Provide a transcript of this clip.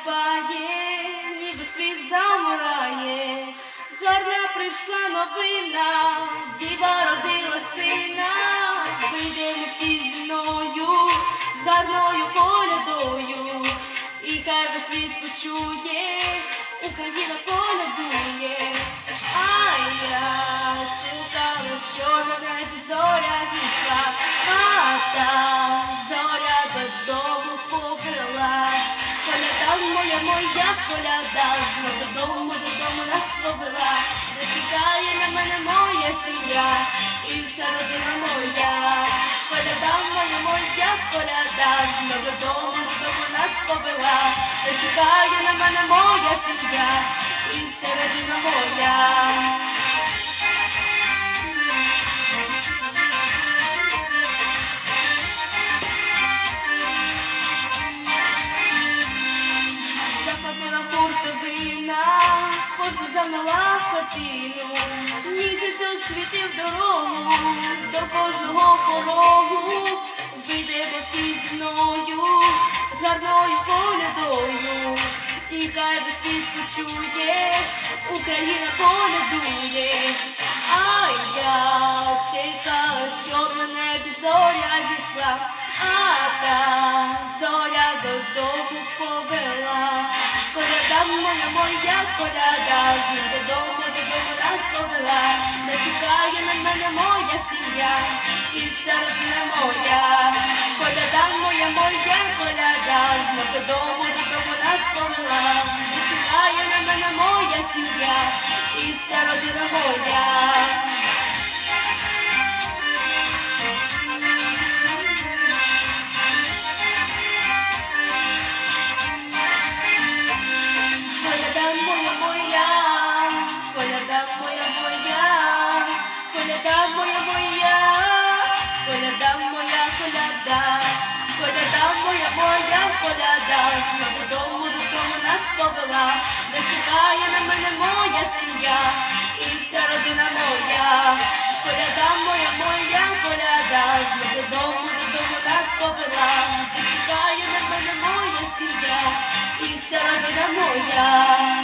співає, ніби світ замирає, гарна прийшла новина, діва родила сина, вийдемо всі зі мною, з гарною колядою, і хай весь світ почує, Україна колядує, а я чекала, що на небі зоря зійшла, а моя, коляда, знов додому, додому нас повела, де чекає на мене моя сім'я, і вся родина моя. Коляда моя, моя коляда, знов додому, додому нас повела, де чекає на мене моя сім'я, і вся родина моя. Замила хатину, місяць освітив дорогу до кожного порогу, вийдемо всі зі мною, гарною колядою, і хай весь світ почує, Україна колядує, а я чекала, щоб на зоря зійшла, а та зоря додому. Коляда моя, моя коляда, додому, додому нас повела. Не чекає на мене моя сім'я, і вся родина моя. Коляда моя, моя коляда, з додому, додому нас повела. Не чекає на мене моя сім'я, і вся родина моя. Коляда, коляда моя моя коляда, знову додому, додому нас повела, де чекає на мене моя сім'я. І вся родина моя. Коляда моя моя коляда, знову додому, додому нас повела, де чекає на мене моя сім'я. І вся родина моя.